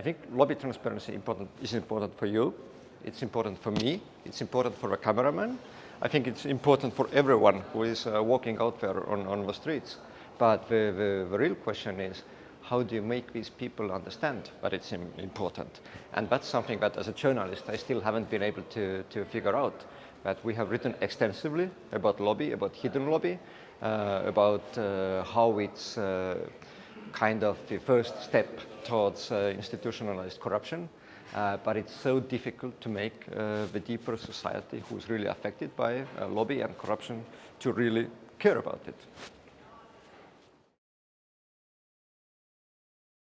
I think lobby transparency important, is important for you. It's important for me. It's important for a cameraman. I think it's important for everyone who is uh, walking out there on, on the streets. But the, the, the real question is, how do you make these people understand that it's important? And that's something that as a journalist I still haven't been able to, to figure out. That we have written extensively about lobby, about hidden lobby, uh, about uh, how it's uh, kind of the first step towards uh, institutionalized corruption. Uh, but it's so difficult to make uh, the deeper society who's really affected by lobby and corruption to really care about it.